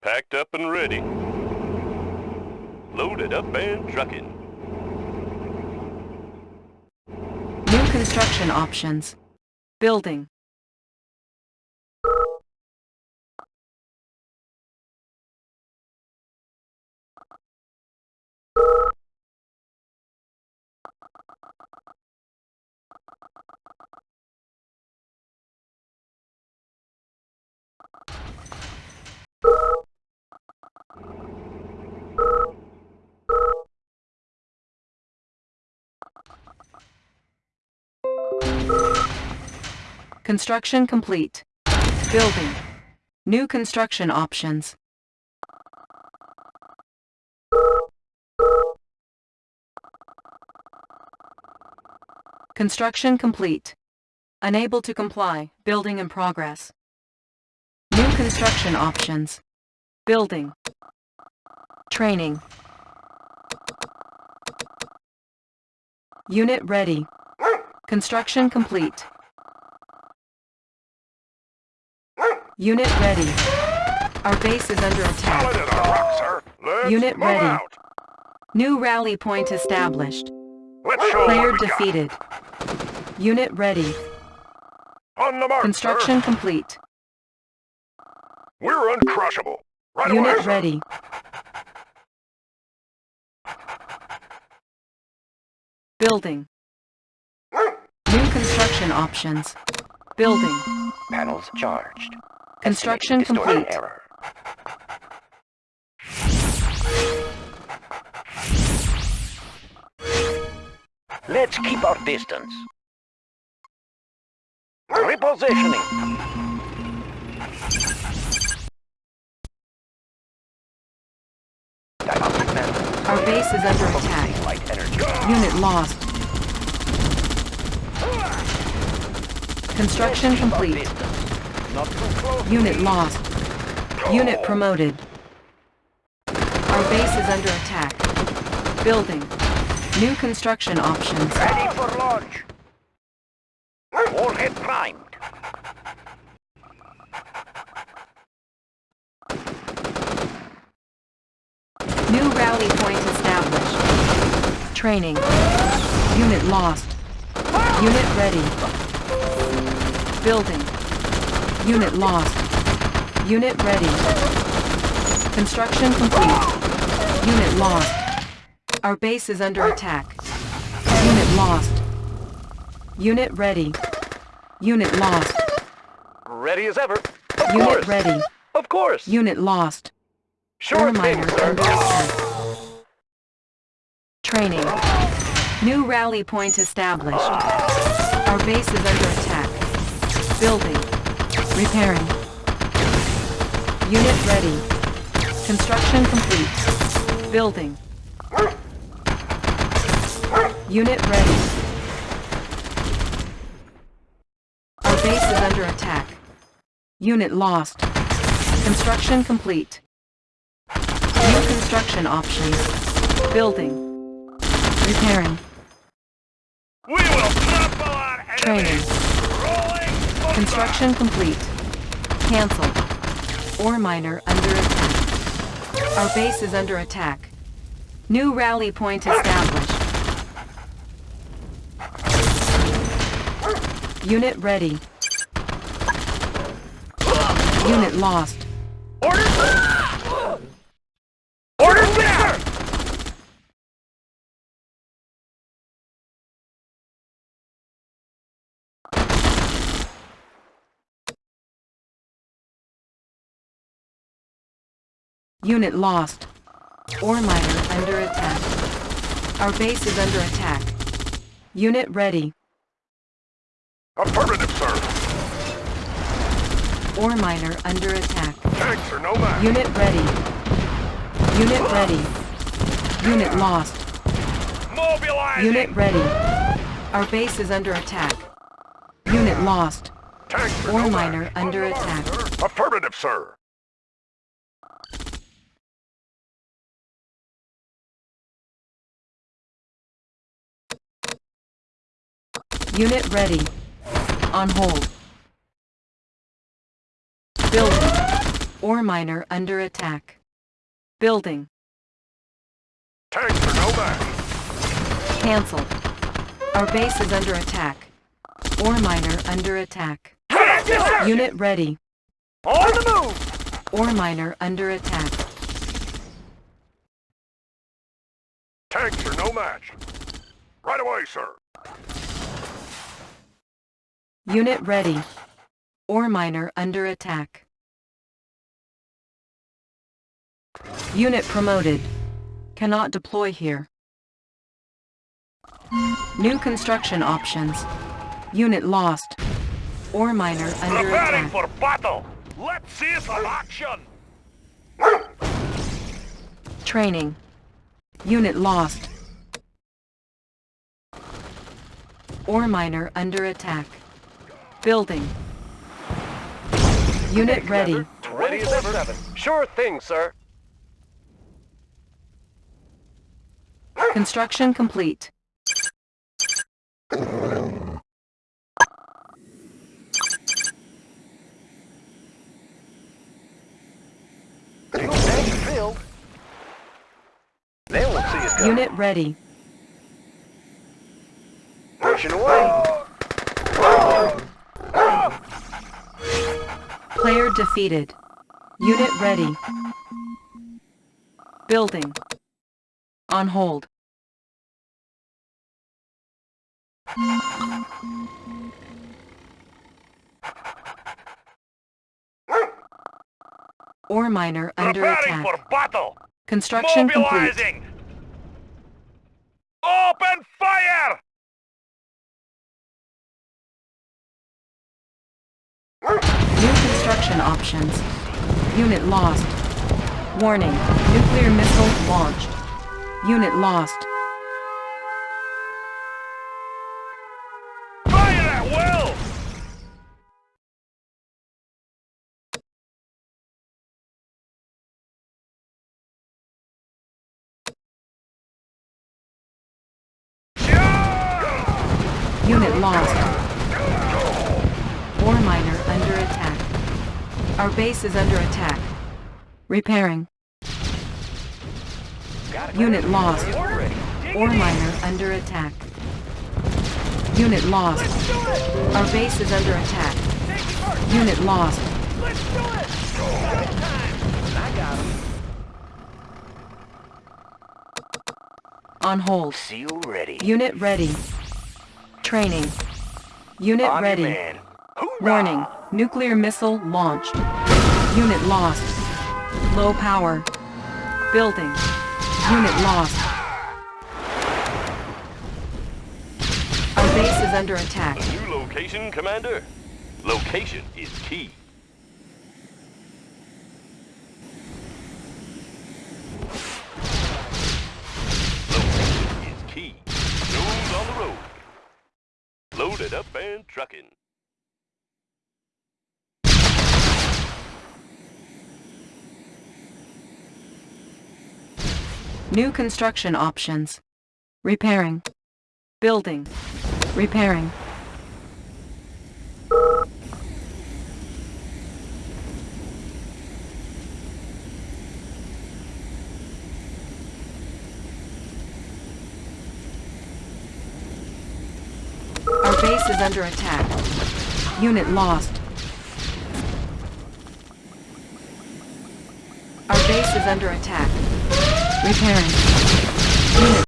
Packed up and ready. Loaded up and trucking. New construction options. Building. Construction complete. Building. New construction options. Construction complete. Unable to comply. Building in progress. New construction options. Building. Training. Unit ready. Construction complete. Unit ready. Our base is under attack. Solid as a rock, Unit ready. out. New rally point established. Let's show 'em Player what we got. defeated. Unit ready. On the mark, Construction sir. complete. We're uncrushable. Right Unit sir. ready. Building. New construction options. Building. Panels charged. Construction Estimating distortion complete. Error. Let's keep our distance. Repositioning. Our base is under attack. Unit lost. Construction Let's keep our complete. distance. Not too close. Unit lost. Unit oh. promoted. Our base is under attack. Building. New construction options. Ready for launch. Warhead primed. New rally point established. Training. Unit lost. Unit ready. Building. Unit lost. Unit ready. Construction complete. Unit lost. Our base is under attack. Unit lost. Unit ready. Unit lost. Ready as ever. Of Unit course. ready. Of course. Unit lost. Sure thing, under attack. Training. New rally point established. Our base is under attack. Building. Repairing. Unit ready. Construction complete. Building. Unit ready. Our base is under attack. Unit lost. Construction complete. New construction options. Building. Repairing. We will trample on enemies. Training. Construction complete. Cancel. Ore miner under attack. Our base is under attack. New rally point established. Unit ready. Unit lost. Order! Order there! Unit lost. Ore miner under attack. Our base is under attack. Unit ready. Affirmative, sir. Ore miner under attack. Tanks are no match. Unit ready. Unit ready. Unit lost. Mobilizing. Unit ready. Our base is under attack. Unit lost. Tanks for Ore no miner match. under attack. sir. Affirmative, sir. Unit ready. On hold. Building. Ore miner under attack. Building. Tanks for no match. Cancelled. Our base is under attack. Ore miner under attack. Unit ready. On the move! Ore miner under attack. Tanks are no match. Right away, sir. Unit ready. Ore miner under attack. Unit promoted. Cannot deploy here. New construction options. Unit lost. Ore miner under Preparing attack. for battle. Let's see some action. Training. Unit lost. Ore miner under attack. Building. Unit ready. Ready as ever. Sure thing, sir. Construction complete. Fuel tanks are filled. They won't see us coming. Unit ready. Pushing away. Player defeated. Unit ready. Building. On hold. Ore miner under Preparing attack. for battle. Construction complete. Open fire. Construction options. Unit lost. Warning. Nuclear missile launched. Unit lost. Fire at will. Unit lost. Ore miner under attack. Our base is under attack. Repairing. Unit lost. Ore miner under attack. Unit lost. Our base is under attack. Unit lost. Let's do it! I got. On hold. Seal ready. Unit ready. Training. Unit ready. Warning. Nuclear missile launched. Unit lost. Low power. Building. Unit lost. Our base is under attack. New location, Commander. Location is key. Location is key. On the road. Loaded up and trucking. New construction options. Repairing. Building. Repairing. Our base is under attack. Unit lost. Our base is under attack. Repairing.